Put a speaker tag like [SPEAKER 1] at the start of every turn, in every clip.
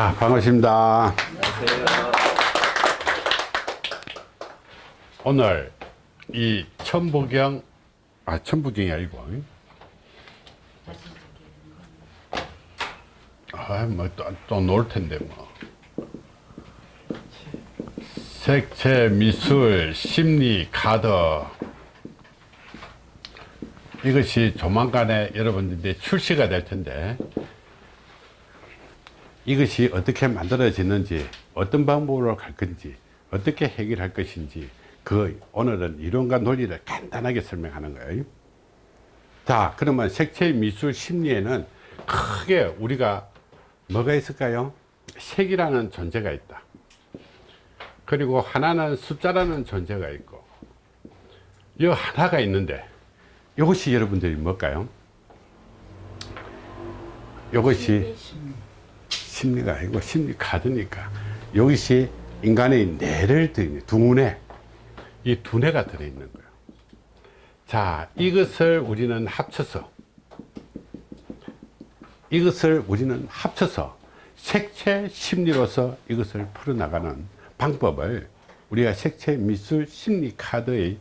[SPEAKER 1] 자, 반갑습니다.
[SPEAKER 2] 안녕하세요.
[SPEAKER 1] 오늘 이 천부경, 아, 천부경이 아니고, 아, 뭐, 또, 또 놀 텐데, 뭐. 색채, 미술, 심리, 카드. 이것이 조만간에 여러분들이 출시가 될 텐데, 이것이 어떻게 만들어지는지 어떤 방법으로 갈 건지 어떻게 해결할 것인지 그 오늘은 이론과 논리를 간단하게 설명하는 거예요. 자 그러면 색채 미술 심리에는 크게 우리가 뭐가 있을까요? 색이라는 존재가 있다. 그리고 하나는 숫자라는 존재가 있고 이 하나가 있는데 이것이 여러분들이 뭘까요? 이것이 심리가 아니고 심리 카드니까 여기시 인간의 뇌를 들이는 두뇌. 이 두뇌가 들어있는 거예요. 자 이것을 우리는 합쳐서 이것을 우리는 합쳐서 색채 심리로서 이것을 풀어나가는 방법을 우리가 색채 미술 심리 카드의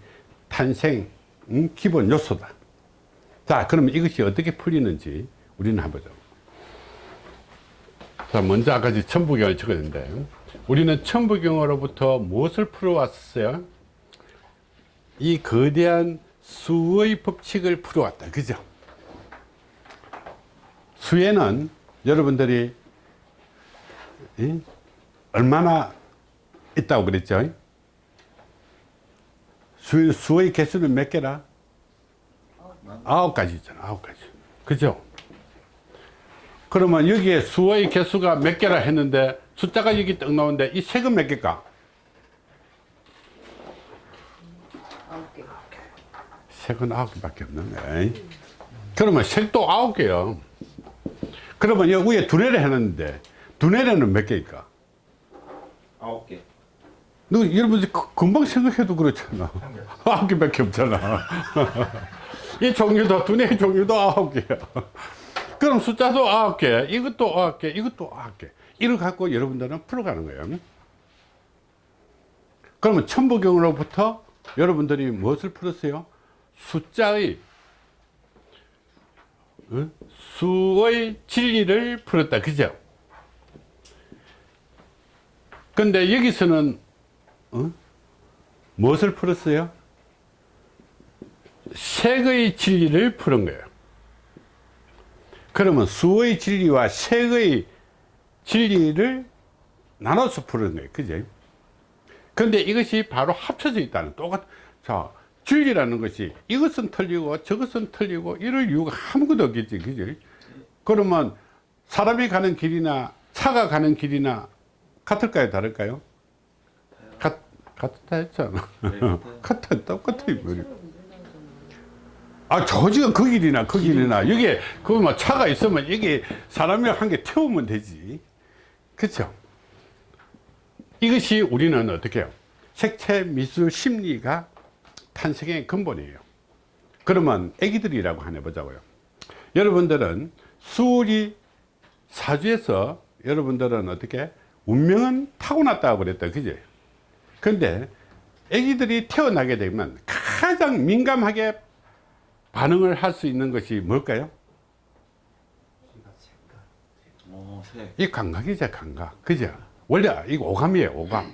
[SPEAKER 1] 탄생 음, 기본 요소다. 자 그러면 이것이 어떻게 풀리는지 우리는 한번 보자 자, 먼저 아까 천부경을 적었는데 우리는 천부경으로부터 무엇을 풀어왔어요? 이 거대한 수의 법칙을 풀어왔다. 그죠? 수에는 여러분들이 이? 얼마나 있다고 그랬죠? 수, 수의 개수는 몇 개라? 아홉 가지 있잖아. 아홉 가지. 그죠? 그러면 여기에 수의 개수가 몇 개라 했는데 숫자가 여기 떡 나오는데 이 색은 몇 개일까? 색은 아홉 개밖에 없는 거야. 그러면 색도 아홉 개요. 그러면 여기 위에 두뇌를 해놨는데 두뇌는 몇 개일까?
[SPEAKER 2] 아홉 개.
[SPEAKER 1] 너 여러분 금방 생각해도 그렇잖아. 아홉 개밖에 없잖아. 이 종류도 두뇌 종류도 아홉 개야. 그럼 숫자도 아홉 개, 이것도 아홉 개, 이것도 아홉 개. 이걸 갖고 여러분들은 풀어가는 거예요. 그러면 천부경으로부터 여러분들이 무엇을 풀었어요? 숫자의 어? 수의 진리를 풀었다. 그죠? 근데 여기서는 어? 무엇을 풀었어요? 색의 진리를 푸는 거예요. 그러면 수의 진리와 색의 진리를 나눠서 푸는 거예요. 그죠? 근데 이것이 바로 합쳐져 있다는 똑같, 자, 진리라는 것이 이것은 틀리고 저것은 틀리고 이럴 이유가 아무것도 없겠지. 그죠? 그러면 사람이 가는 길이나 차가 가는 길이나 같을까요? 다를까요? 같, 같다 했잖아.
[SPEAKER 2] 네,
[SPEAKER 1] 같아, 똑같아. 이 아, 저 지금 그 길이나 그 길이나 여기에 그뭐 차가 있으면 여기 사람이 한 개 태우면 되지. 그렇죠? 이것이 우리는 어떻게 해요? 색채 미술 심리가 탄생의 근본이에요. 그러면 애기들이라고 하나 보자고요. 여러분들은 수리 사주에서 여러분들은 어떻게 운명은 타고났다고 그랬다. 그죠? 근데 애기들이 태어나게 되면 가장 민감하게 반응을 할 수 있는 것이 뭘까요? 이 감각이죠 감각. 그죠? 원래 이거 오감이에요 오감.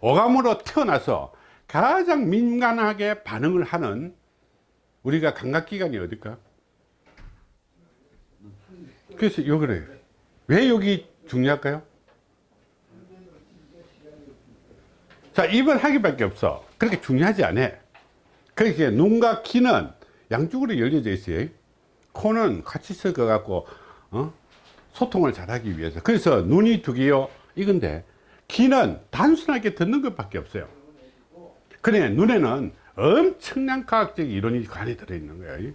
[SPEAKER 1] 오감으로 태어나서 가장 민감하게 반응을 하는 우리가 감각기관이 어딜까? 그래서 요 그래요 왜 여기 중요할까요? 자 입은 하기밖에 없어. 그렇게 중요하지 않아. 그렇게 눈과 귀는 양쪽으로 열려져 있어요. 코는 같이 섞어 갖고 어? 소통을 잘하기 위해서. 그래서 눈이 두 개요 이건데 귀는 단순하게 듣는 것밖에 없어요. 그래 눈에는 엄청난 과학적 이론이 관에 들어있는 거예요.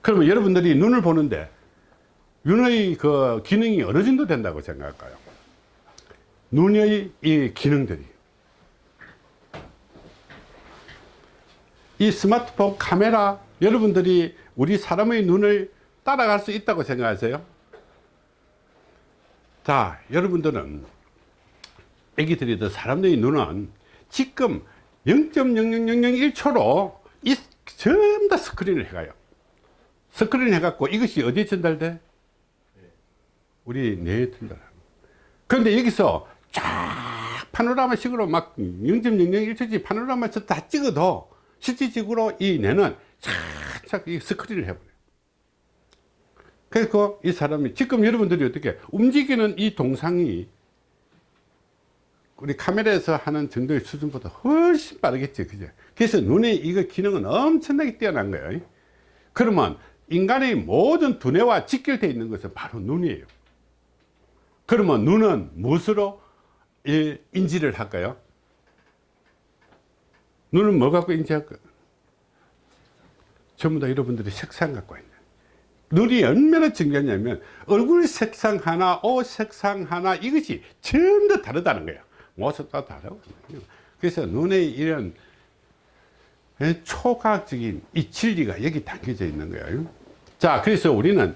[SPEAKER 1] 그러면 여러분들이 눈을 보는데 눈의 그 기능이 어느 정도 된다고 생각할까요? 눈의 이 기능들이 이 스마트폰 카메라 여러분들이 우리 사람의 눈을 따라갈 수 있다고 생각하세요? 자, 여러분들은 애기들이 더 사람들의 눈은 지금 0.00001초로 이 전부 다 스크린을 해가요. 스크린 해갖고 이것이 어디에 전달돼? 우리 뇌에 전달하는. 그런데 여기서 쫙 파노라마식으로 막 0.001초씩 파노라마에서 다 찍어도 실질적으로 이 뇌는 착착 이 스크린을 해버려요. 그래서 이 사람이 지금 여러분들이 어떻게 움직이는 이 동상이 우리 카메라에서 하는 정도의 수준보다 훨씬 빠르겠죠. 그죠? 그래서 눈의 이거 기능은 엄청나게 뛰어난 거예요. 그러면 인간의 모든 두뇌와 직결되어 있는 것은 바로 눈이에요. 그러면 눈은 무엇으로 이 인지를 할까요? 눈은 뭐 갖고 인지할까요? 전부 다 여러분들이 색상 갖고 있는. 눈이 얼마나 중요하냐면 얼굴 색상 하나, 옷 색상 하나 이것이 전부 다 다르다는 거예요. 모습도 다르고. 그래서 눈의 이런 초과학적인 이 진리가 여기 담겨져 있는 거예요. 자, 그래서 우리는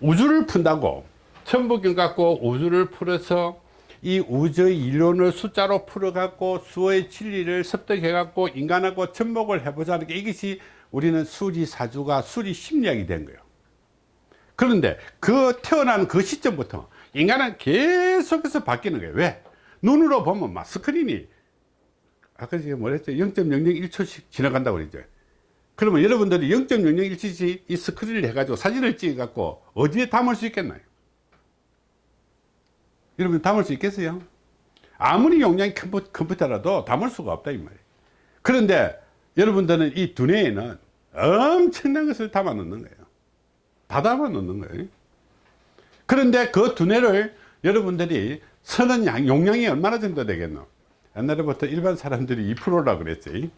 [SPEAKER 1] 우주를 푼다고 천부경 갖고 우주를 풀어서 이 우주의 이론을 숫자로 풀어갖고 수의 진리를 습득해갖고 인간하고 접목을 해보자는 게 이것이 우리는 수리사주가 수리심리학이 된 거예요. 그런데 그 태어난 그 시점부터 인간은 계속해서 바뀌는 거예요. 왜? 눈으로 보면 막 스크린이 아까 제가 뭐랬죠? 0.001초씩 지나간다고 그랬죠. 그러면 여러분들이 0.001초씩 이 스크린을 해가지고 사진을 찍어갖고 어디에 담을 수 있겠나요? 여러분 담을 수 있겠어요? 아무리 용량이 큰 컴퓨- 컴퓨터라도 담을 수가 없다 이 말이에요. 그런데 여러분들은 이 두뇌에는 엄청난 것을 담아 놓는 거예요. 다 담아 놓는 거예요. 그런데 그 두뇌를 여러분들이 쓰는 양, 용량이 얼마나 정도 되겠노? 옛날에부터 일반 사람들이 2%라고 그랬지.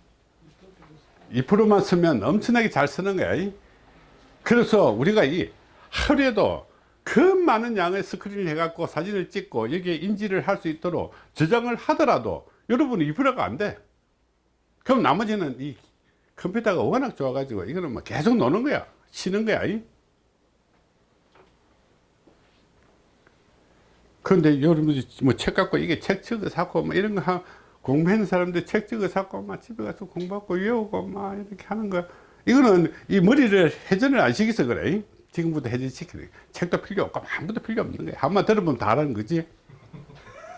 [SPEAKER 1] 2%만 쓰면 엄청나게 잘 쓰는 거야. 그래서 우리가 이 하루에도 그 많은 양의 스크린을 해갖고 사진을 찍고 여기에 인지를 할 수 있도록 저장을 하더라도 여러분은 2%가 안 돼. 그럼 나머지는 이 컴퓨터가 워낙 좋아가지고 이거는 뭐 계속 노는 거야. 쉬는 거야. 그런데 여러분들이 뭐책 갖고 이게 책 찍어 사고 뭐 이런 거 하, 공부하는 사람들 책 찍어 사고 막 집에 가서 공부하고 외우고 막 이렇게 하는 거 이거는 이 머리를 회전을 안 시켜서 그래 지금부터 회전 시키는 거야. 책도 필요 없고 아무것도 필요 없는 거야 한번 들어보면 다 알아는 거지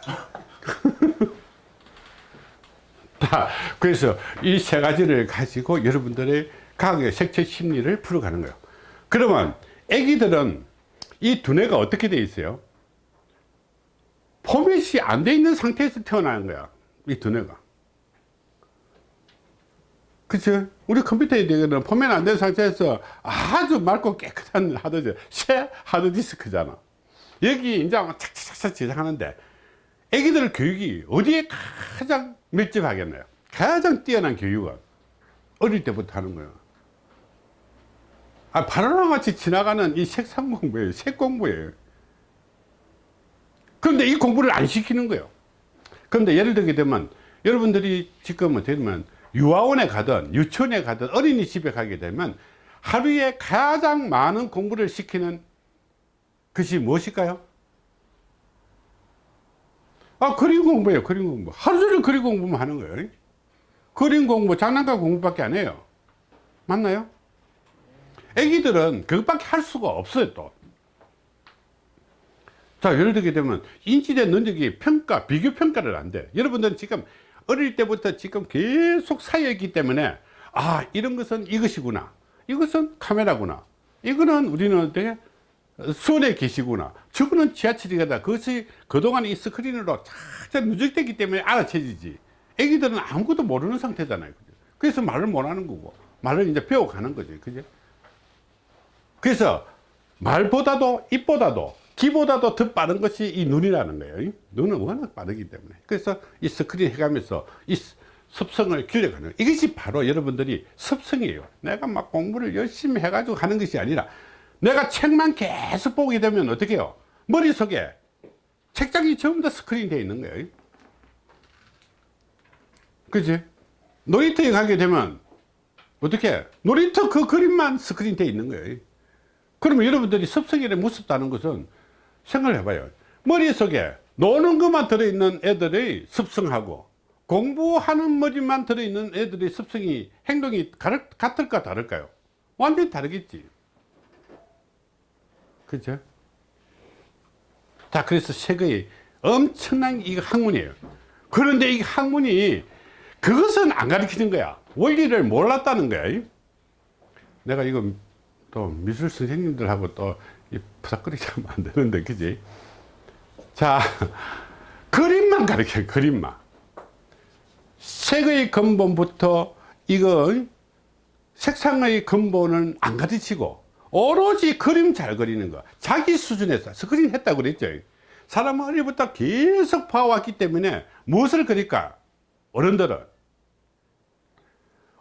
[SPEAKER 1] 자, 그래서 이 세 가지를 가지고 여러분들의 과학의 색채 심리를 풀어가는 거예요 그러면 애기들은 이 두뇌가 어떻게 돼 있어요 포맷이 안 돼 있는 상태에서 태어나는 거야. 이 두뇌가. 그치? 우리 컴퓨터에 대해서는 포맷 안 된 상태에서 아주 맑고 깨끗한 하드디스크, 새 하드디스크잖아. 여기 이제 착착착착 저장하는데 애기들 교육이 어디에 가장 밀집하겠나요? 가장 뛰어난 교육은 어릴 때부터 하는 거예요. 아, 바나나 같이 지나가는 이 색상 공부예요. 색 공부예요. 그런데 이 공부를 안 시키는 거예요. 그런데 예를 들게 되면 여러분들이 지금 되면 유아원에 가든 유치원에 가든 어린이집에 가게 되면 하루에 가장 많은 공부를 시키는 것이 무엇일까요? 아, 그림 공부예요. 그림 공부. 하루 종일 그림 공부만 하는 거예요. 그림 공부, 장난감 공부밖에 안 해요. 맞나요? 애기들은 그것밖에 할 수가 없어요, 또. 자, 예를 들게 되면 인지대 능력이 평가, 비교 평가를 안 돼. 여러분들은 지금 어릴 때부터 지금 계속 쌓여있기 때문에 아, 이런 것은 이것이구나. 이것은 카메라구나. 이거는 우리는 어떻게 수원에 계시구나. 저거는 지하철이다. 그것이 그동안 이 스크린으로 착착 누적되기 때문에 알아채지지. 애기들은 아무것도 모르는 상태잖아요. 그죠? 그래서 말을 못 하는 거고, 말을 이제 배워가는 거지. 그죠? 그래서 말보다도 입보다도 기보다도 더 빠른 것이 이 눈이라는 거예요. 눈은 워낙 빠르기 때문에. 그래서 이 스크린 해가면서 이 습성을 거예요. 이것이 바로 여러분들이 습성이에요. 내가 막 공부를 열심히 해가지고 하는 것이 아니라 내가 책만 계속 보게 되면 어떻게 해요? 머릿속에 책장이 전부 다 스크린 되어 있는 거예요. 그지? 놀이터에 가게 되면 어떻게? 놀이터 그 그림만 스크린 되어 있는 거예요. 그러면 여러분들이 습성이를 무섭다는 것은 생각을 해봐요. 머릿속에 노는 것만 들어있는 애들의 습성하고 공부하는 머리만 들어있는 애들의 습성이 행동이 같을까 다를까요? 완전히 다르겠지. 그죠? 자, 그래서 책의 엄청난 이 학문이에요. 그런데 이 학문이 그것은 안 가르치는 거야. 원리를 몰랐다는 거야. 내가 이거 또 미술 선생님들하고 또 부닥거리지 하면 안 되는데, 그지? 자, 그림만 가르쳐요, 그림만. 색의 근본부터 이거 색상의 근본은 안 가르치고 오로지 그림 잘 그리는 거. 자기 수준에서 스크린 했다고 그랬죠. 사람은 어리부터 계속 봐왔기 때문에 무엇을 그릴까? 어른들은.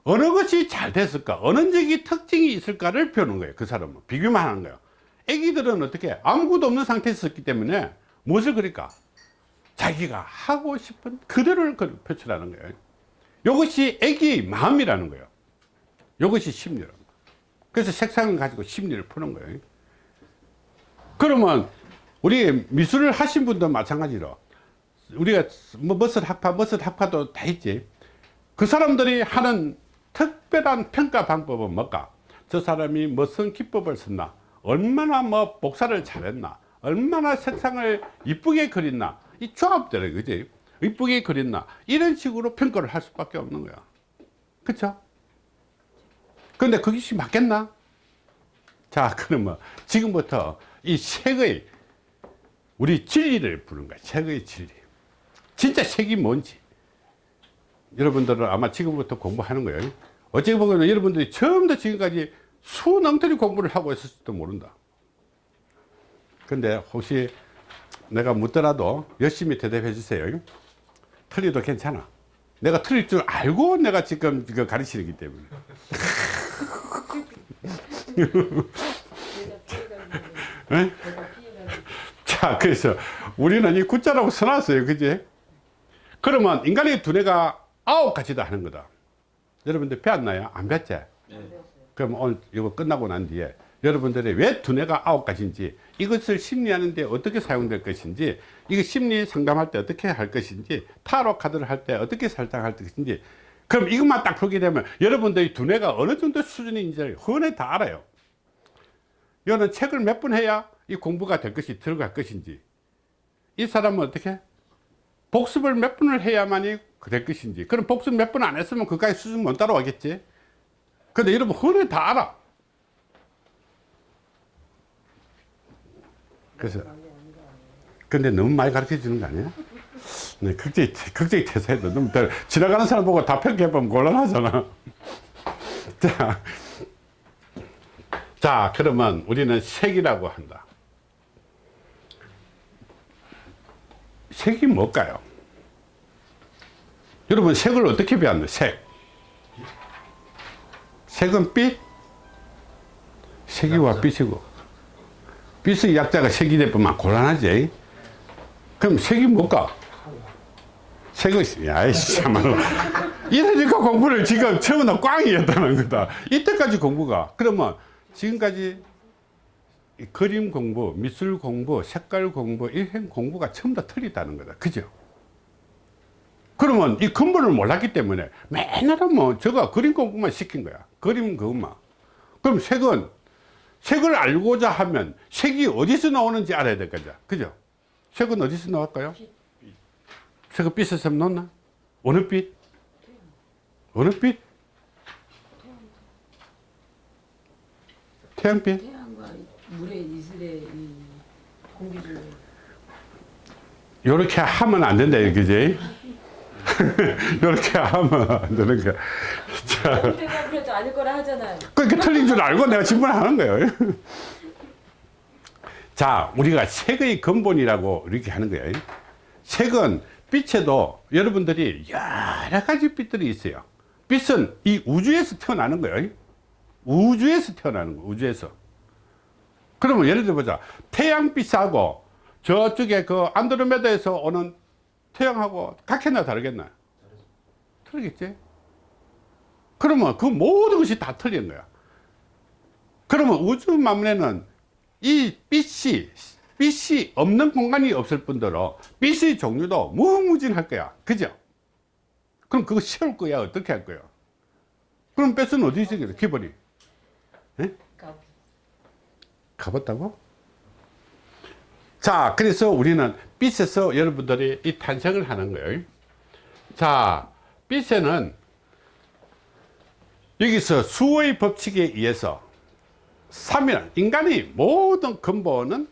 [SPEAKER 1] 어느 것이 잘 됐을까? 어느 적이 특징이 있을까를 배우는 거예요 그 사람은. 비교만 하는 거예요 애기들은 어떻게 아무것도 없는 상태에서 있기 때문에 무엇을 그릴까? 자기가 하고 싶은 그대로를 그- 표출하는 거예요. 이것이 애기의 마음이라는 거예요. 이것이 거예요. 그래서 색상을 가지고 심리를 푸는 거예요. 그러면 우리 미술을 하신 분도 마찬가지로 우리가 뭐 머슬 학파 머슬 학파도 다 있지. 그 사람들이 하는 특별한 평가 방법은 뭘까? 저 사람이 무슨 기법을 썼나 얼마나 뭐 복사를 잘했나 얼마나 색상을 이쁘게 그렸나 이 조합들이 그지? 이쁘게 그렸나 이런 식으로 평가를 할 수밖에 없는 거야. 그쵸? 근데 그것이 맞겠나? 자 그러면 지금부터 이 색의 우리 진리를 부른 거야 색의 진리. 진짜 색이 뭔지. 여러분들은 아마 지금부터 공부하는 거예요. 어찌 보면 여러분들이 처음부터 지금까지 수능들이 공부를 하고 있을지도 모른다. 근데 혹시 내가 묻더라도 열심히 대답해 주세요. 틀려도 괜찮아. 내가 틀릴 줄 알고 내가 지금 이거 가르치기 때문에. 예? 자 그래서 우리는 이 구자라고 써놨어요. 그지? 그러면 인간의 두뇌가 아홉 가지다 하는 거다. 여러분들 배웠나요? 안 배웠지?
[SPEAKER 2] 네.
[SPEAKER 1] 그럼 오늘 이거 끝나고 난 뒤에 여러분들이 왜 두뇌가 아홉 가지인지 이것을 심리하는데 어떻게 사용될 것인지 이거 심리 상담할 때 어떻게 할 것인지 타로 카드를 할 때 어떻게 설정할 것인지 그럼 이것만 딱 보게 되면 여러분들이 두뇌가 어느 정도 수준인지를 흔히 다 알아요. 이거는 책을 몇 번 해야 이 공부가 될 것이 들어갈 것인지. 이 사람은 어떻게? 복습을 몇 번을 해야만이 될 것인지. 그럼 복습 몇 번 안 했으면 그까지 수준 못 따라오겠지 근데 여러분 흔히 다 알아 그래서 근데 너무 많이 가르쳐 주는 거 아니야? 네, 극적이, 극적이 태세도 너무 더 지나가는 사람 보고 다 평가해보면 곤란하잖아 자, 자 그러면 우리는 색이라고 한다 색이 뭘까요? 여러분 색을 어떻게 배웠나요? 색 색은 빛 색이와 빛이고. 빛의 약자가 색이 되면 곤란하지. 그럼 색이 뭘까? 색은 야이씨 참말로. 이러니까 공부를 지금 처음부터 꽝이었다는 거다. 이때까지 공부가. 그러면 지금까지 이 그림 공부 미술 공부 색깔 공부 이런 공부가 처음 다 틀리다는 거다. 그죠 그러면 이 근본을 몰랐기 때문에 맨날 뭐 저거 그림 공부만 시킨 거야. 그림 그것만. 그럼 색은 색을 알고자 하면 색이 어디서 나오는지 알아야 될 거죠. 그죠? 색은 어디서 나올까요? 색은 빛에서 나왔나? 어느 빛? 어느 빛? 태양빛?
[SPEAKER 3] 태양과 물의 이슬의 이 공기 중에
[SPEAKER 1] 요렇게 하면 안 된다 그지 요렇게 하면 안 되는 거야. 자,
[SPEAKER 3] 그래도 아닐 거라 하잖아요.
[SPEAKER 1] 그러니까 틀린 줄 알고 내가 질문하는 거예요. 자 우리가 색의 근본이라고 이렇게 하는 거예요. 색은 빛에도 여러분들이 여러 가지 빛들이 있어요. 빛은 이 우주에서 태어나는 거예요. 우주에서 태어나는 거 우주에서. 그러면 예를 들어 보자. 태양빛하고 저쪽에 그 안드로메다에서 오는 태양하고 같겠나 다르겠나? 틀리겠지? 그러면 그 모든 것이 다 틀린 거야. 그러면 우주 만물에는 이 빛이 빛이 없는 공간이 없을 뿐더러 빛의 종류도 무궁무진할 거야. 그죠? 그럼 그거 세울 거야? 어떻게 할 거야? 그럼 빛은 어디 있겠어? 기본이.
[SPEAKER 3] 가-
[SPEAKER 1] 가봤다고? 자, 그래서 우리는 빛에서 여러분들이 이 탄생을 하는 거예요. 자, 빛에는 여기서 수의 법칙에 의해서 3일, 인간의 모든 근본은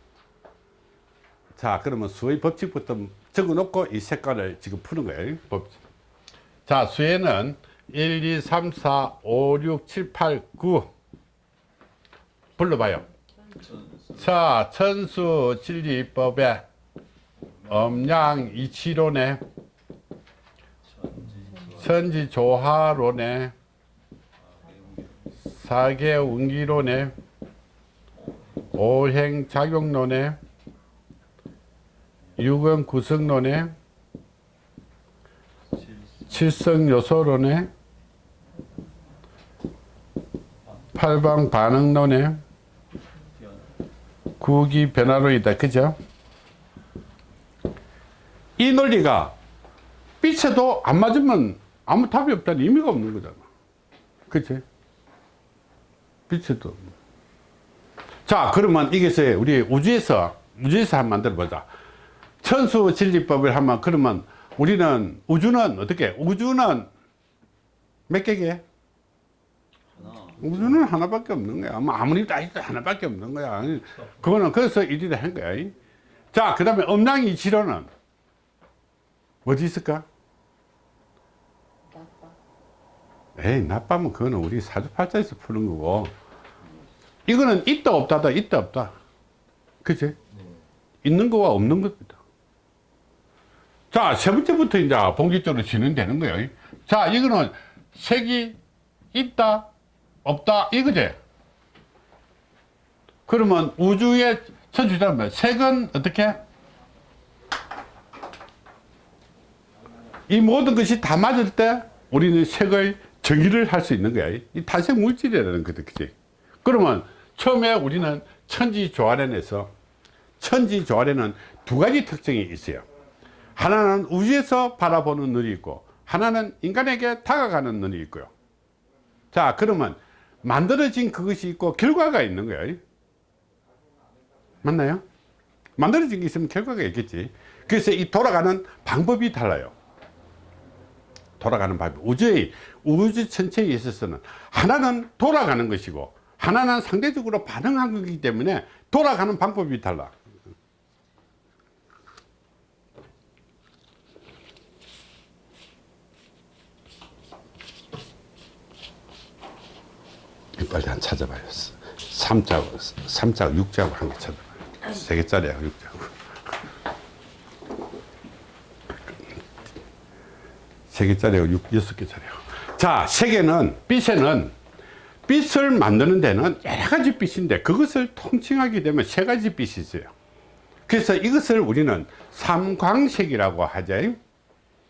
[SPEAKER 1] 자, 그러면 수의 법칙부터 적어 놓고 이 색깔을 지금 푸는 거예요. 자, 수에는 1, 2, 3, 4, 5, 6, 7, 8, 9 불러봐요. 자, 천수 진리법에 엄양 이치론에 천지조화론에 사계운기론에 오행작용론에 유근구성론에 칠성요소론에 팔방반응론에 구기 변화론이다. 그죠? 이 논리가 빛에도 안 맞으면 아무 답이 없다는 의미가 없는 거잖아. 그치? 빛에도. 자, 그러면 이것이 우리 우주에서, 우주에서 한번 만들어 보자. 천수 진리법을 하면, 그러면 우리는, 우주는 어떻게? 우주는 몇 개게? 우주는 하나밖에 없는 거야. 뭐 아무리 다 해도 하나밖에 없는 거야. 그거는 그래서 일이라 한 거야. 자, 그 다음에 음랑이 지로는 어디 있을까?
[SPEAKER 3] 나빠.
[SPEAKER 1] 에이, 나빠면 그거는 우리 사주팔자에서 푸는 거고. 이거는 있다 없다다, 있다 없다. 그치? 있는 거와 없는 겁니다. 자, 세 번째부터 이제 본격적으로 진행되는 거예요. 자, 이거는 색이 있다, 없다, 이거지? 그러면 우주의 천주자면 색은 어떻게? 이 모든 것이 다 맞을 때 우리는 색을 정의를 할 수 있는 거야. 이 탄생 물질이라는 거다. 그지? 그러면 처음에 우리는 천지 조화론에서 천지 조화론은 두 가지 특징이 있어요. 하나는 우주에서 바라보는 눈이 있고 하나는 인간에게 다가가는 눈이 있고요. 자, 그러면 만들어진 그것이 있고 결과가 있는 거예요. 맞나요? 만들어진 게 있으면 결과가 있겠지. 그래서 이 돌아가는 방법이 달라요. 돌아가는 방법. 우주의, 우주 전체에 있어서는 하나는 돌아가는 것이고 하나는 상대적으로 반응한 거기 때문에 돌아가는 방법이 달라. 빨리 한 찾아봐요. 삼자고, 삼자고, 육자고 한 개 찾아봐요. 세 개짜리야, 육자고. 세 개짜리고 육, 여섯 개짜리고. 자, 세계는, 빛에는, 빛을 만드는 데는 여러 가지 빛인데, 그것을 통칭하게 되면 세 가지 빛이 있어요. 그래서 이것을 우리는 삼광색이라고 하죠.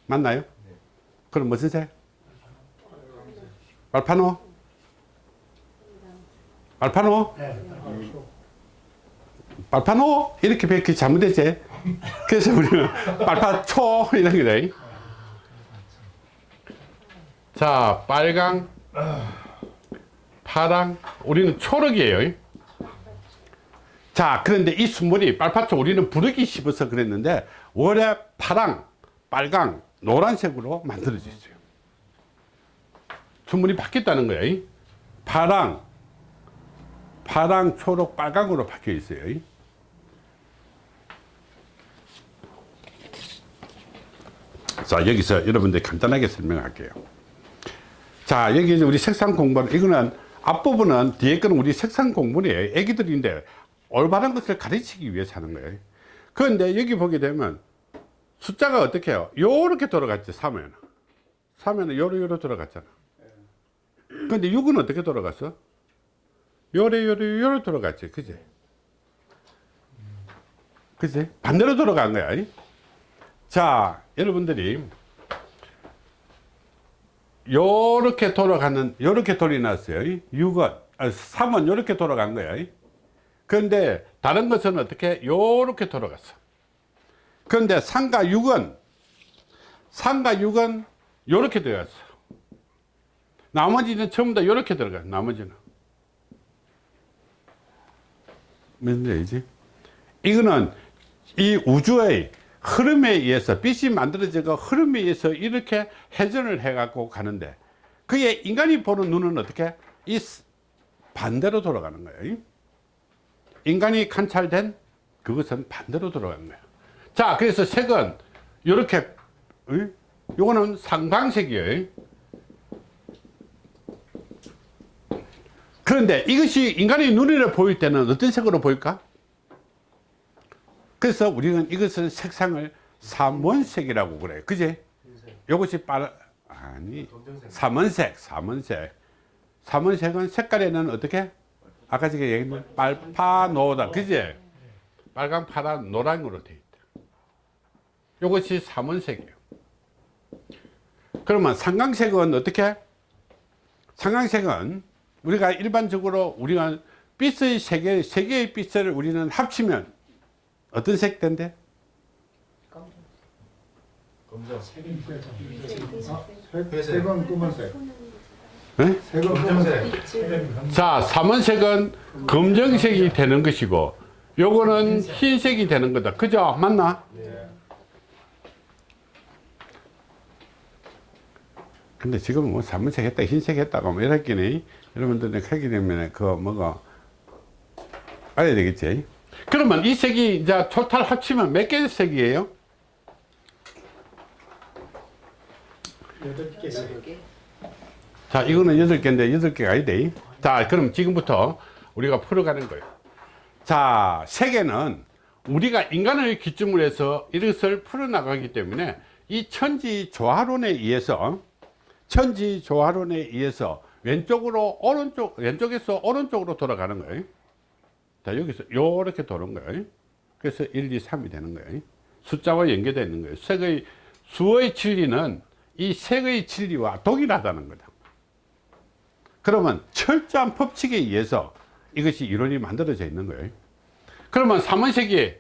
[SPEAKER 1] 맞나요? 그럼 무슨 색? 알파노? 알파노? 빨파노? 이렇게 뵙기 잘못됐지? 그래서 우리는 빨파초 이런 거다. 자, 빨강, 파랑, 우리는 초록이에요. 자, 그런데 이 순물이 빨파초 우리는 부르기 씹어서 그랬는데 원래 파랑, 빨강, 노란색으로 만들어져 있어요. 순물이 바뀌었다는 거예요. 파랑, 파랑, 초록, 빨강으로 바뀌어 있어요. 자, 여기서 여러분들 간단하게 설명할게요. 자, 여기 이제 우리 색상 공부는, 이거는 앞부분은 뒤에 거는 우리 색상 공부이에요. 애기들인데 올바른 것을 가르치기 위해서 하는 거예요. 그런데 여기 보게 되면 숫자가 어떻게 해요? 요렇게 돌아갔지, 3에는. 3에는 요로 요로 돌아갔잖아. 근데 6은 어떻게 돌아갔어? 요래 요래 요래 돌아갔지. 그지? 그지? 반대로 돌아간 거야. 이? 자 여러분들이 요렇게 돌아가는 요렇게 돌이 났어요. 6은 아, 3은 요렇게 돌아간 거야. 이? 그런데 다른 것은 어떻게? 요렇게 돌아갔어. 그런데 상과 6은 상과 6은 요렇게 들어갔어. 나머지는 전부 다 요렇게 들어가. 나머지는 얘기지? 이거는 이 우주의 흐름에 의해서 빛이 만들어지고 흐름에 의해서 이렇게 회전을 해 갖고 가는데 그게 인간이 보는 눈은 어떻게? 이 스- 반대로 돌아가는 거예요. 인간이 관찰된 그것은 반대로 돌아가는 거예요. 자 그래서 색은 이렇게 요거는 상방색이에요 그런데 이것이 인간의 눈으로 보일 때는 어떤 색으로 보일까? 그래서 우리는 이것을 색상을 삼원색이라고 그래요. 그제? 요것이 빨 아니 삼원색 삼원색. 삼원색은 색깔에는 어떻게? 아까 제가 얘기했는 빨파노다 그제? 빨강 파란 노랑으로 되어 있다. 요것이 삼원색이에요. 그러면 상강색은 어떻게? 상강색은 우리가 일반적으로 우리가 빛의 세 개, 세 개의 빛을 우리는 합치면 어떤 색 된대?
[SPEAKER 4] 색은 검은색.
[SPEAKER 1] 네?
[SPEAKER 4] 색은 검은색.
[SPEAKER 1] 자, 삼원색은 검정색이 되는 것이고, 요거는 흰색이 되는 거다. 그죠? 맞나? 근데 지금 뭐 삼원색 했다, 흰색 했다고 뭐 이랬기니, 여러분들이 하게 되면 그 뭐가 알아야 되겠지? 그러면 이 색이 이제 토탈 합치면 몇 개의 색이에요?
[SPEAKER 4] 여덟.
[SPEAKER 1] 자, 이거는 여덟 개인데 여덟 개가 아니대. 자, 그럼 지금부터 우리가 풀어가는 거예요. 자, 세계는 우리가 인간을 기점으로 해서 이것을 풀어나가기 때문에 이 천지 조화론에 의해서 천지 조화론에 의해서 왼쪽으로 오른쪽 왼쪽에서 오른쪽으로 돌아가는 거예요. 자, 여기서 요렇게 도는 거예요. 그래서 1, 2, 3이 되는 거예요. 숫자와 연계되어 있는 거예요. 색의 수의 진리는 이 색의 진리와 동일하다는 거다. 그러면 철저한 법칙에 의해서 이것이 이론이 만들어져 있는 거예요. 그러면 삼원색이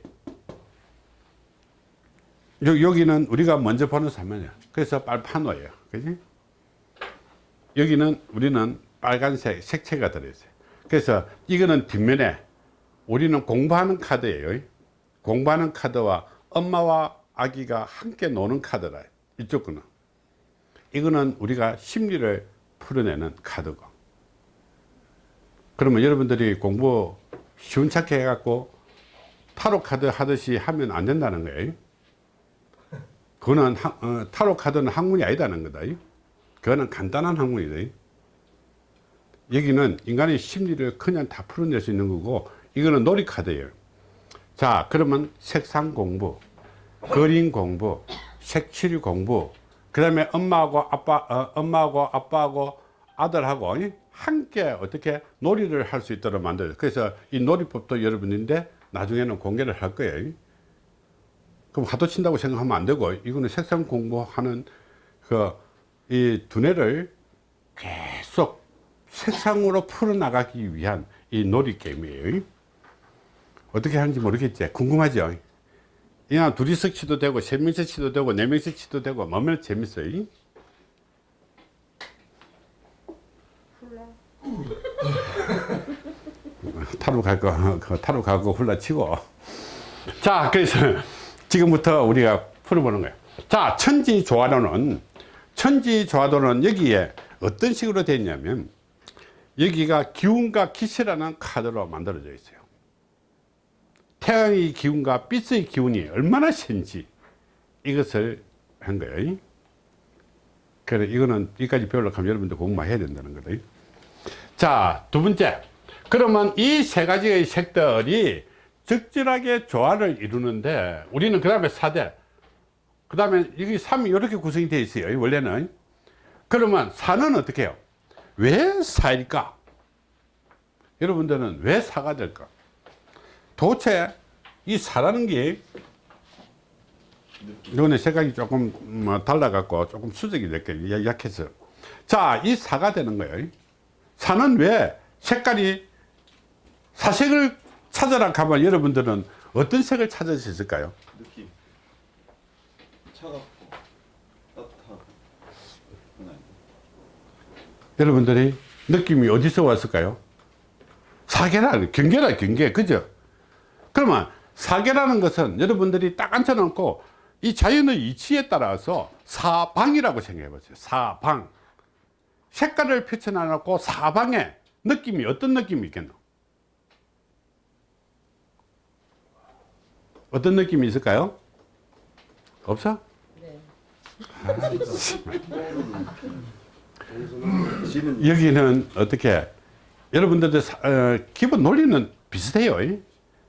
[SPEAKER 1] 여- 여기는 우리가 먼저 보는 삼원이야. 그래서 빨판호예요. 그지? 여기는 우리는 빨간색 색채가 들어있어요. 그래서 이거는 뒷면에 우리는 공부하는 카드예요. 공부하는 카드와 엄마와 아기가 함께 노는 카드라. 이쪽 거는. 이거는 우리가 심리를 풀어내는 카드고. 그러면 여러분들이 공부 쉬운찮게 해갖고 타로 카드 하듯이 하면 안 된다는 거예요. 그거는 하- 어, 타로 카드는 학문이 아니다는 거다. 그거는 간단한 학문이다. 여기는 인간의 심리를 그냥 다 풀어낼 수 있는 거고 이거는 놀이 카드예요. 자, 그러면 색상 공부, 그림 공부, 색칠 공부, 그 다음에 엄마하고 아빠, 어, 엄마하고 아빠하고 아들하고 이? 함께 어떻게 놀이를 할 수 있도록 만들어요. 그래서 이 놀이법도 여러분인데 나중에는 공개를 할 거예요. 그럼 하도 친다고 생각하면 안 되고 이거는 색상 공부하는 그 이 두뇌를 계속 색상으로 풀어나가기 위한 이 놀이 게임이에요. 어떻게 하는지 모르겠지. 궁금하죠? 그냥 둘이서 치도 되고, 세 명이서 치도 되고, 네 명이서 치도 되고, 뭐면 재밌어요. 타로 갈 거, 그 타로 가고 훌라 치고. 자, 그래서 지금부터 우리가 풀어보는 거예요. 자, 천지 조화로는, 천지 조화로는 여기에 어떤 식으로 되어 있냐면, 여기가 기운과 기세라는 카드로 만들어져 있어요. 태양의 기운과 빛의 기운이 얼마나 센지 이것을 한 거예요. 그래, 이거는 여기까지 배우려고 하면 여러분들 공부 해야 된다는 거다. 자, 두 번째. 그러면 이 세 가지의 색들이 적절하게 조화를 이루는데 우리는 그 다음에 4대 그 다음에 여기 3이 이렇게 구성이 되어 있어요 원래는. 그러면 4는 어떻게 해요? 왜 4일까? 여러분들은 왜 4가 될까? 도대체 이 4라는 게 이거는 색깔이 조금 뭐 달라갖고 조금 수직이 될게 약해서. 자이 4가 되는 거예요. 4는 왜 색깔이 사색을 찾아라 가면 여러분들은 어떤 색을 찾을 수 있을까요?
[SPEAKER 2] 차갑고 따뜻하고.
[SPEAKER 1] 여러분들이 느낌이 어디서 왔을까요? 사계라, 경계라, 경계. 그죠? 그러면 사계라는 것은 여러분들이 딱 앉혀놓고 이 자연의 이치에 따라서 사방이라고 생각해 보세요. 사방. 색깔을 펼쳐놔놓고 사방에 느낌이 어떤 느낌이 있겠노? 어떤 느낌이 있을까요? 없어?
[SPEAKER 3] 네.
[SPEAKER 2] 지는
[SPEAKER 1] 여기는 어떻게 여러분들의 사- 어, 기본 논리는 비슷해요 이?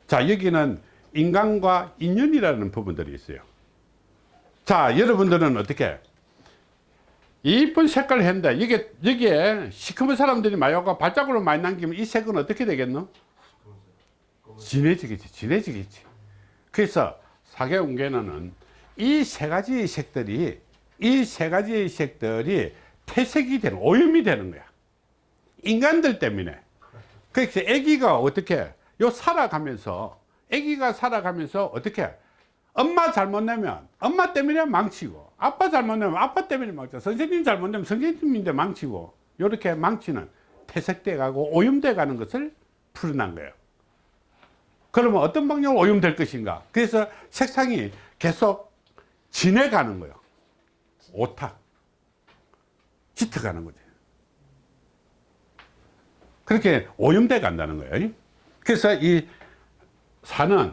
[SPEAKER 1] 자 여기는 인간과 인연이라는 부분들이 있어요 자 여러분들은 어떻게 이쁜 색깔을 했는데 여기, 여기에 시커먼 사람들이 오고 발자국을 많이 남기면 이 색은 어떻게 되겠노? 진해지겠지 진해지겠지 그래서 사계운계는 이 세 가지 색들이 이 세 가지 색들이 퇴색이 되는 오염이 되는 거야. 인간들 때문에. 그래서 아기가 어떻게 요 살아가면서 아기가 살아가면서 어떻게 엄마 잘못 내면 엄마 때문에 망치고 아빠 잘못 내면 아빠 때문에 망치고 선생님 잘못 내면 선생님인데 망치고 요렇게 망치는 퇴색돼 가고 오염돼 가는 것을 풀어난 거예요. 그러면 어떤 방향으로 오염될 것인가? 그래서 색상이 계속 진해가는 거예요 오타. 짙어가는 거죠 그렇게 오염돼 간다는 거예요. 그래서 이 산은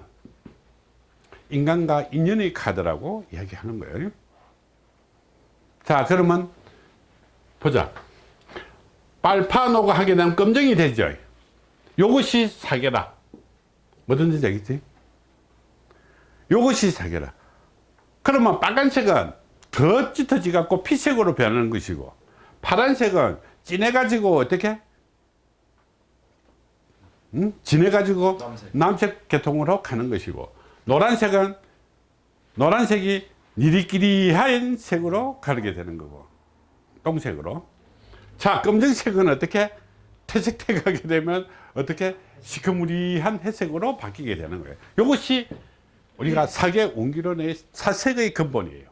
[SPEAKER 1] 인간과 인연의 카드라고 이야기하는 거예요. 자 그러면 보자. 빨파노가 하게 되면 검정이 되죠. 요것이 사계라. 뭐든지 되겠지? 요것이 사계라. 그러면 빨간색은 더 짙어지 갖고 피색으로 변하는 것이고 파란색은 진해 가지고 어떻게? 음? 진해 가지고
[SPEAKER 2] 남색.
[SPEAKER 1] 남색 계통으로 가는 것이고 노란색은 노란색이 니리끼리한 색으로 가르게 되는 거고 똥색으로. 자 검정색은 어떻게? 퇴색돼 가게 되면 어떻게? 시커무리한 회색으로 바뀌게 되는 거예요. 이것이 우리가 사계 옹기론의 사색의 근본이에요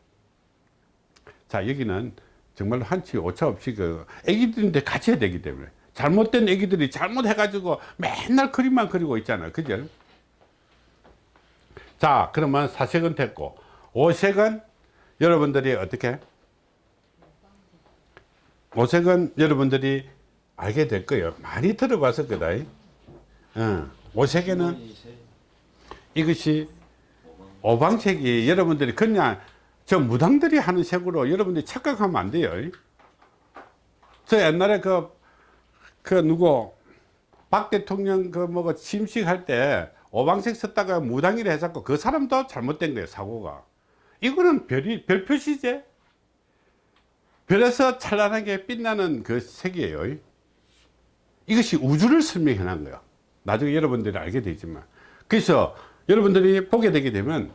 [SPEAKER 1] 자 여기는 정말로 한치 오차 없이 그 애기들인데 같이 해야 되기 때문에. 잘못된 애기들이 잘못해 가지고 맨날 그림만 그리고 있잖아요 그죠? 자 그러면 사색은 됐고 오색은 여러분들이 어떻게? 오색은 여러분들이 알게 될 거예요. 많이 들어봤을 거다 어, 오색에는 이것이 오방색이 여러분들이 그냥 저 무당들이 하는 색으로 여러분들이 착각하면 안 돼요. 저 옛날에 그, 그 누구, 박 대통령 그 뭐가 침식할 때 오방색 썼다가 무당이라 해갖고 그 사람도 잘못된 거예요, 사고가. 이거는 별이, 별 표시제? 별에서 찬란하게 빛나는 그 색이에요. 이것이 우주를 설명해 놓은 거예요. 나중에 여러분들이 알게 되지만. 그래서 여러분들이 보게 되게 되면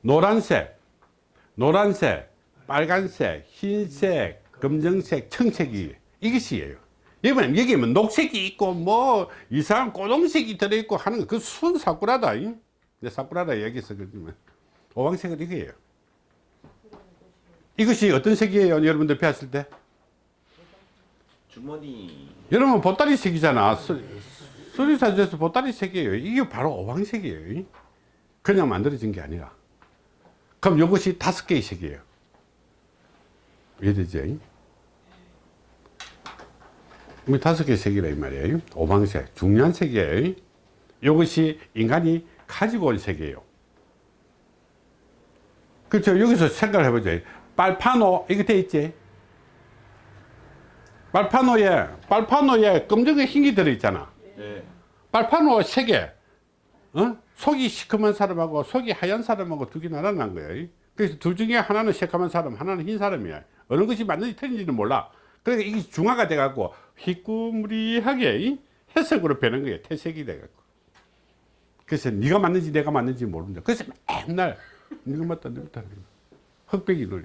[SPEAKER 1] 노란색, 노란색, 빨간색, 흰색, 검정색, 청색이 이것이에요. 여러분 여기 뭐 녹색이 있고 뭐 이상한 꼬동색이 들어있고 하는 그 순 사쿠라다. 이? 내 사쿠라다 얘기해서 그렇지만 오방색은 이거예요. 이것이 어떤 색이에요? 여러분들 배웠을 때?
[SPEAKER 2] 주머니
[SPEAKER 1] 여러분 보따리 색이잖아. 수- 수리사주에서 보따리 색이에요. 이게 바로 오방색이에요. 그냥 만들어진 게 아니라. 그럼 이것이 다섯 개의 색이에요. 이해되죠? 이 다섯 개의 색이라 이 말이에요. 오방색, 중요한 색이에요. 이것이 인간이 가지고 온 색이에요. 그렇죠. 여기서 생각을 해보죠. 빨파노, 이거 돼 있지? 빨파노에, 빨파노에 검정에 흰게 들어있잖아.
[SPEAKER 2] 네.
[SPEAKER 1] 빨파노 세 개, 어? 속이 시커먼 사람하고 속이 하얀 사람하고 두 개 나눠난 거예요. 그래서 둘 중에 하나는 새까만 사람, 하나는 흰 사람이야. 어느 것이 맞는지 틀린지는 몰라. 그러니까 이게 중화가 돼 갖고 희꾸무리하게 이 해석으로 변한 거예요. 태색이 돼 갖고. 그래서 네가 맞는지 내가 맞는지 모른다. 그래서 맨날 네가 맞다, 네가 맞다. 흑백이 논리.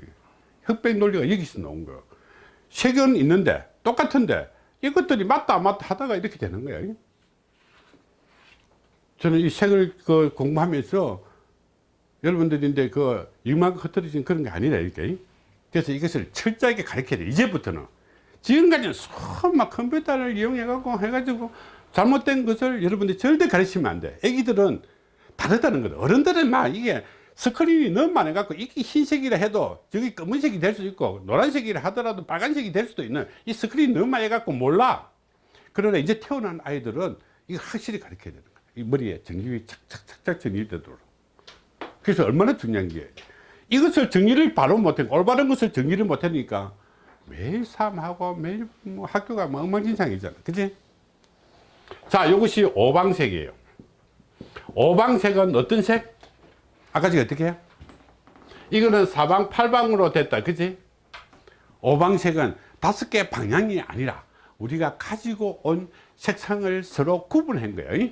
[SPEAKER 1] 흑백 논리가 여기서 나온 거예요. 색은 있는데 똑같은데 이것들이 맞다 안 맞다 하다가 이렇게 되는 거예요. 저는 이 색을 그 공부하면서 여러분들인데 그 이만큼 흩어진 그런 게 아니라 이렇게. 그래서 이것을 철저하게 가르쳐야 돼 이제부터는. 지금까지는 수막 컴퓨터를 이용해 갖고 해가지고 잘못된 것을 여러분들이 절대 가르치면 안 돼. 애기들은 다르다는 거다. 어른들은 막 이게 스크린이 너무 많아 갖고 이게 흰색이라 해도 저기 검은색이 될 수 있고 노란색이라 하더라도 빨간색이 될 수도 있는 이 스크린이 너무 많이 갖고 몰라. 그러나 이제 태어난 아이들은 이거 확실히 가르쳐야 되는 거야 이 머리에 정립이 착착착착 정립되도록. 그래서 얼마나 중요한 게 이것을 정리를 바로 못해 올바른 것을 정리를 못하니까 매일 삶하고 매일 뭐 학교가 뭐 엉망진창이잖아. 그지 자 이것이 오방색이에요. 오방색은 어떤 색? 아까 제가 어떻게 해요? 이거는 사방 팔방으로 됐다. 그지 오방색은 다섯 개 방향이 아니라 우리가 가지고 온 색상을 서로 구분한 거예요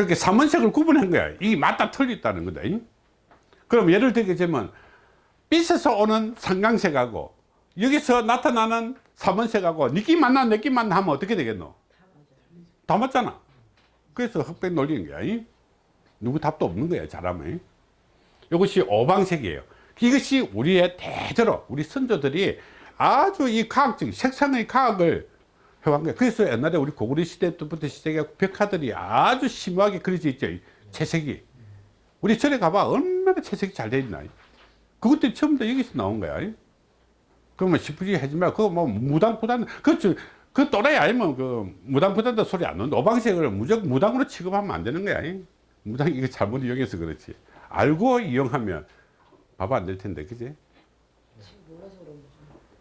[SPEAKER 1] 그렇게 삼원색을 구분한 거야. 이게 맞다 틀렸다는 거다. 그럼 예를 들게 되면 빛에서 오는 삼강색하고 여기서 나타나는 삼원색하고 느낌 만나 느낌 만나 하면 어떻게 되겠노? 다 맞잖아. 그래서 흑백 놀리는 거야. 누구 답도 없는 거야. 잘하면. 이것이 오방색이에요. 이것이 우리의 대대로 우리 선조들이 아주 이 과학적 색상의 과학을 거야. 그래서 옛날에 우리 고구려 시대 때부터 시작해 벽화들이 아주 심하게 그려져 있죠. 이 채색이. 우리 절에 가봐. 얼마나 채색이 잘돼 있나. 그것들이 다 여기서 나온 거야. 그러면 싶으지 하지 마. 그거 뭐 무당부단, 그, 저, 그 또라이 아니면 그 무당부단도 소리 안 나는데 오방색을 무조건 무당으로 취급하면 안 되는 거야. 무당 이거 잘못 이용해서 그렇지. 알고 이용하면 밥안될 텐데, 그지?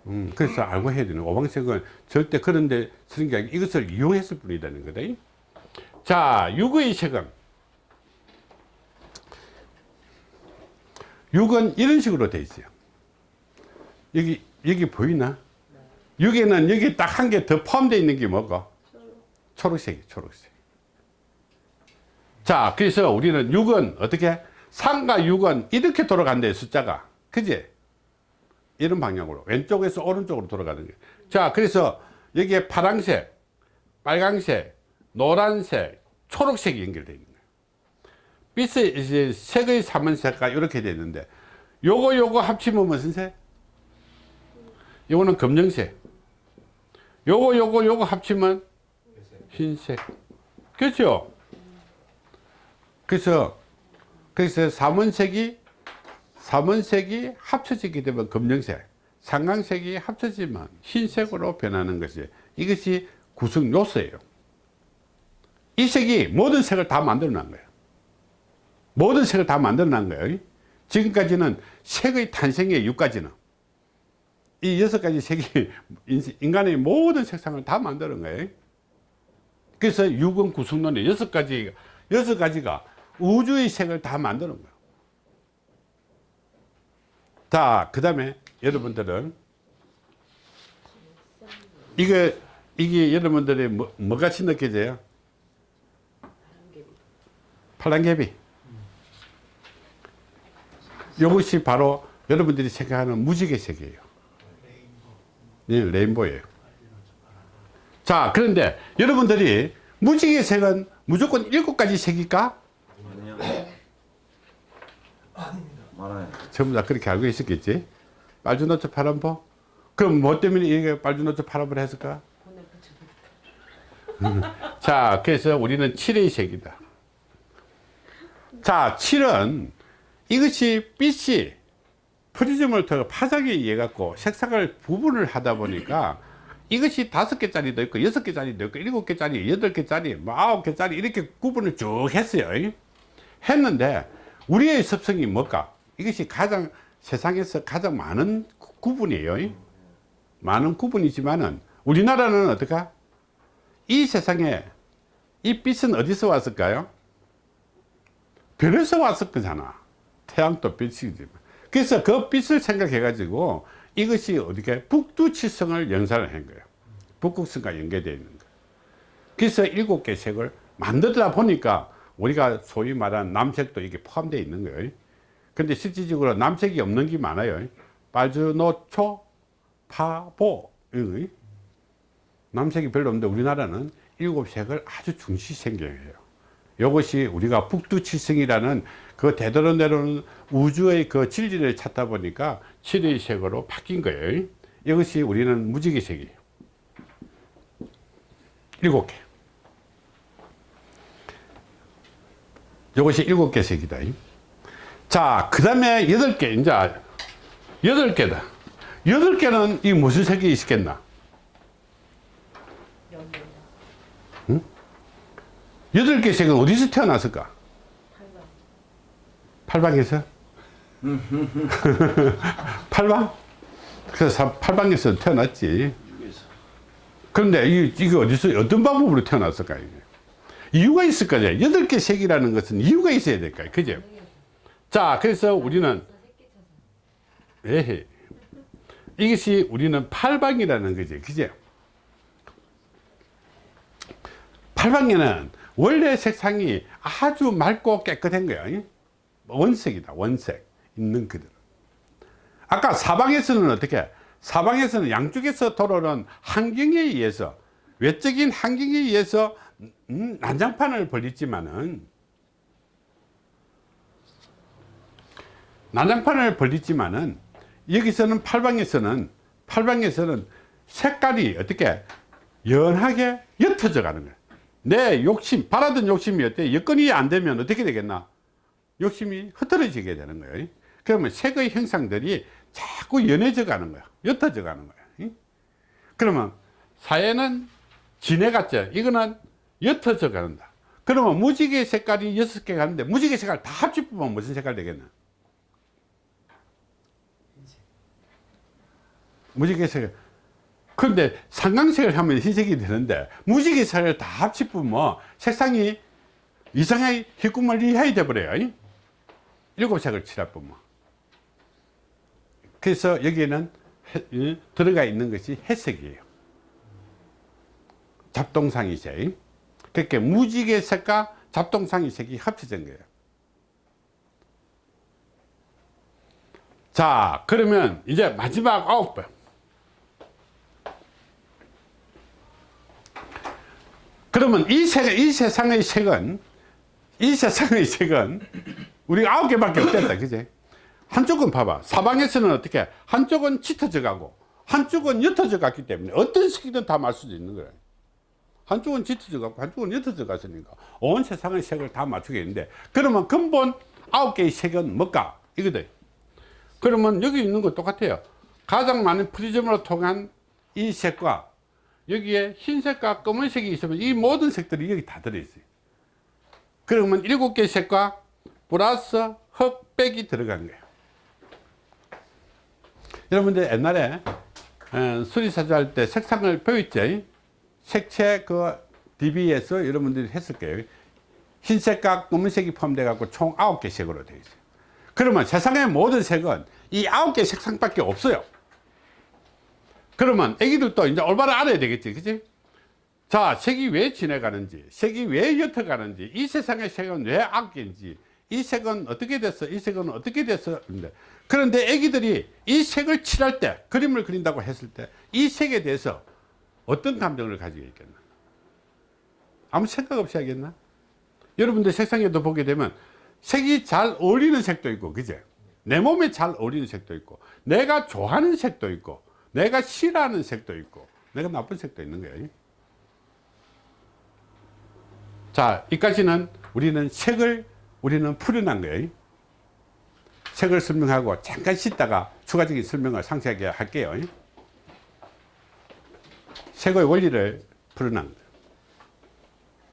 [SPEAKER 1] 음, 그래서 알고 해야 되는 거. 오방색은 절대 그런데 쓰는 게 아니고 이것을 이용했을 뿐이라는 거다. 자, 육의 색은 육은 이런 식으로 돼 있어요. 여기 여기 보이나? 육에는 여기 딱 한 개 더 포함되어 있는 게 뭐고? 초록색이 초록색. 자, 그래서 우리는 육은 어떻게? 3과 6은 이렇게 돌아간대 숫자가. 그지? 이런 방향으로 왼쪽에서 오른쪽으로 돌아가는 거예요 자 그래서 여기에 파란색 빨간색 노란색 초록색이 연결되어 있는 거예요 빛의 이제 색의 삼원색과 이렇게 되어 있는데 요거 요거 합치면 무슨 색? 요거는 검정색 요거 요거 요거 합치면 흰색 그렇죠? 그래서 그래서 삼원색이 삼원색이 합쳐지게 되면 검정색, 상강색이 합쳐지면 흰색으로 변하는 것이 이것이 구성 요소예요. 이 색이 모든 색을 다 만들어 놓은 거예요. 모든 색을 다 만들어 놓은 거예요. 지금까지는 색의 탄생의 6가지는 이 여섯 가지 색이 인간의 모든 색상을 다 만드는 거예요. 그래서 육은 구성론의 여섯 가지, 여섯 가지가 우주의 색을 다 만드는 거예요. 자, 그 다음에 여러분들은 이게, 이게 여러분들이 뭐, 뭐 같이 느껴져요? 팔랑개비. 이것이 바로 여러분들이 생각하는 무지개 색이에요. 네, 레인보예요. 자, 그런데 여러분들이 무지개 색은 무조건 일곱 가지 색일까?
[SPEAKER 2] 아니요. 많아요.
[SPEAKER 1] 전부 다 그렇게 알고 있었겠지? 빨주노초 파란보 그럼 뭐 때문에 이게 빨주노초 파란보를 했을까? 자 그래서 우리는 칠의 색이다. 자 칠은 이것이 빛이 프리즘을 통해 파장에 의해 갖고 색상을 구분을 하다 보니까 이것이 다섯 개짜리도 있고 여섯 개짜리도 있고 일곱 개짜리 여덟 개짜리 뭐 아홉 개짜리 이렇게 구분을 쭉 했어요. 했는데 우리의 습성이 뭘까 이것이 가장 세상에서 가장 많은 구- 구분이에요. 많은 구분이지만은 우리나라는 어떨까? 이 세상에 이 빛은 어디서 왔을까요? 별에서 왔을 거잖아. 태양도 빛이지만. 그래서 그 빛을 생각해 가지고 이것이 어떻게 북두칠성을 연산을 한 거예요. 북극성과 연계되어 있는 거예요. 그래서 일곱 개 색을 만들다 보니까 우리가 소위 말하는 남색도 이게 포함되어 있는 거예요. 근데 실질적으로 남색이 없는 게 많아요. 빨주노초, 파보. 남색이 별로 없는데 우리나라는 일곱 색을 아주 중시 생겨해요. 이것이 우리가 북두칠성이라는 그 되도록 내려오는 우주의 그 진리를 찾다 보니까 칠의 색으로 바뀐 거예요. 이것이 우리는 무지개 색이에요. 일곱 개. 이것이 일곱 개 색이다. 자, 그 다음에 여덟 개, 이제 여덟 개다. 여덟 개는 이 무슨 색이 있겠나? 여덟 개 색은 어디서 태어났을까? 팔방에서? 팔방? 그래서 팔방에서 태어났지. 그런데 이, 이게 어디서, 어떤 방법으로 태어났을까? 이게? 이유가 있을 거죠. 여덟 개 색이라는 것은 이유가 있어야 될까요? 그죠? 자, 그래서 우리는, 에헤. 이것이 우리는 팔방이라는 거지. 그죠? 팔방에는 원래 색상이 아주 맑고 깨끗한 거야. 원색이다. 원색. 있는 그대로. 아까 사방에서는 어떻게? 사방에서는 양쪽에서 돌아오는 환경에 의해서 외적인 환경에 의해서 음, 난장판을 벌리지만은 난장판을 벌리지만은 여기서는 팔방에서는 팔방에서는 색깔이 어떻게 연하게 옅어져 가는 거야. 내 욕심, 바라던 욕심이 어때? 여건이 안 되면 어떻게 되겠나? 욕심이 흐트러지게 되는 거예요. 그러면 색의 형상들이 자꾸 연해져 가는 거야. 옅어져 가는 거야. 그러면 사회는 진해갔죠. 이거는 옅어져 가는다. 그러면 무지개 색깔이 여섯 개 가는데 무지개 색깔 다 합치면 무슨 색깔 되겠나? 무지개 색깔. 그런데 상강색을 하면 흰색이 되는데 무지개 색을 다 합치면 색상이 이상하게 희구멀리 해야 돼버려요. 일곱 색을 칠해보면. 그래서 여기에는 들어가 있는 것이 회색이에요. 잡동상이색. 그렇게 무지개 색과 잡동상이 색이 합쳐진 거예요. 자, 그러면 이제 마지막 아홉 번. 그러면 이 색, 이 세상의 색은, 이 세상의 색은 우리가 아홉 개밖에 없겠다. 그지? 한쪽은 봐봐. 사방에서는 어떻게? 한쪽은 짙어져 가고, 한쪽은 옅어져 갔기 때문에 어떤 색이든 다 맞을 수 있는 거야. 한쪽은 짙어져 갖고, 한쪽은 옅어져 갔으니까 온 세상의 색을 다 맞추겠는데, 그러면 근본 아홉 개의 색은 뭘까? 이거다. 그러면 여기 있는 거 똑같아요. 가장 많은 프리즘으로 통한 이 색과 여기에 흰색과 검은색이 있으면 이 모든 색들이 여기 다 들어있어요. 그러면 일곱 개 색과 플러스 흑백이 들어간 거예요. 여러분들 옛날에 어, 수리사주 할 때 색상을 배웠죠. 색채 그 DB에서 여러분들이 했을 거예요. 흰색과 검은색이 포함되어 갖고 총 아홉 개 색으로 되어 있어요. 그러면 세상의 모든 색은 이 아홉 개 색상밖에 없어요. 그러면 애기들도 이제 올바로 알아야 되겠지, 그치? 자, 색이 왜 지나가는지, 색이 왜 옅어가는지, 이 세상의 색은 왜 악인지, 이 색은 어떻게 됐어, 이 색은 어떻게 됐어. 그런데 애기들이 이 색을 칠할 때, 그림을 그린다고 했을 때, 이 색에 대해서 어떤 감정을 가지고 있겠나? 아무 생각 없이 하겠나? 여러분들 색상에도 보게 되면 색이 잘 어울리는 색도 있고, 그제? 내 몸에 잘 어울리는 색도 있고, 내가 좋아하는 색도 있고, 내가 싫어하는 색도 있고, 내가 나쁜 색도 있는 거예요. 자, 이까지는 우리는 색을 우리는 풀어난 거예요. 색을 설명하고 잠깐 쉬다가 추가적인 설명을 상세하게 할게요. 색의 원리를 풀어난 거예요.